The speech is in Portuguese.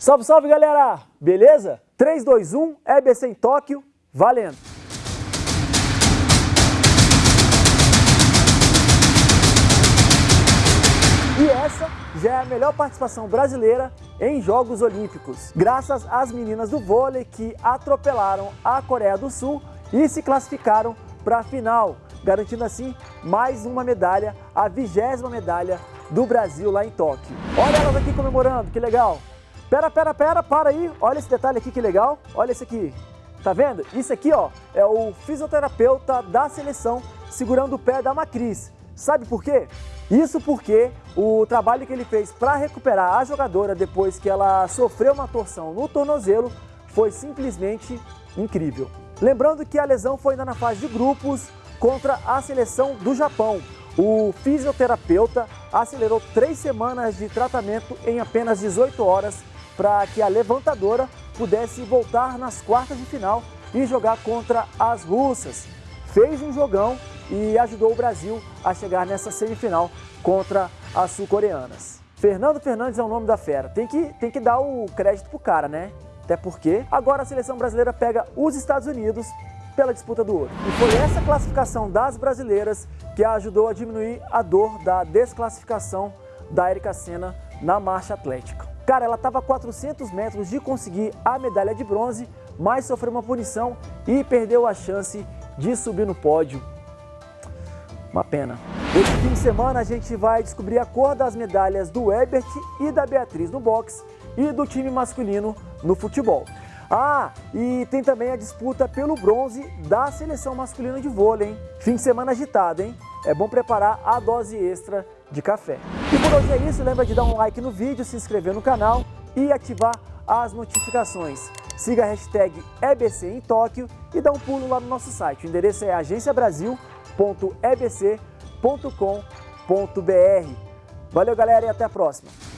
Salve, salve galera! Beleza? 3, 2, 1, EBC em Tóquio, valendo! E essa já é a melhor participação brasileira em Jogos Olímpicos, graças às meninas do vôlei que atropelaram a Coreia do Sul e se classificaram para a final, garantindo assim mais uma medalha, a vigésima medalha do Brasil lá em Tóquio. Olha elas aqui comemorando, que legal! Pera, pera, pera, para aí, olha esse detalhe aqui que legal, olha esse aqui. Tá vendo? Isso aqui ó, é o fisioterapeuta da seleção segurando o pé da Macris. Sabe por quê? Isso porque o trabalho que ele fez para recuperar a jogadora depois que ela sofreu uma torção no tornozelo foi simplesmente incrível. Lembrando que a lesão foi ainda na fase de grupos contra a seleção do Japão. O fisioterapeuta acelerou três semanas de tratamento em apenas 18 horas para que a levantadora pudesse voltar nas quartas de final e jogar contra as russas. Fez um jogão e ajudou o Brasil a chegar nessa semifinal contra as sul-coreanas. Fernando Fernandes é o nome da fera. Tem que, tem que dar o crédito pro cara, né? Até porque agora a seleção brasileira pega os Estados Unidos pela disputa do ouro. E foi essa classificação das brasileiras que ajudou a diminuir a dor da desclassificação da Erika Senna na marcha atlética. Cara, ela estava a 400 metros de conseguir a medalha de bronze, mas sofreu uma punição e perdeu a chance de subir no pódio uma pena. Esse fim de semana a gente vai descobrir a cor das medalhas do Ebert e da Beatriz no boxe e do time masculino no futebol. Ah, e tem também a disputa pelo bronze da seleção masculina de vôlei, hein? Fim de semana agitado, hein? É bom preparar a dose extra de café. E por hoje é isso, lembra de dar um like no vídeo, se inscrever no canal e ativar as notificações. Siga a hashtag EBC em Tóquio e dá um pulo lá no nosso site. O endereço é agenciabrasil.ebc.com.br. Valeu, galera, e até a próxima.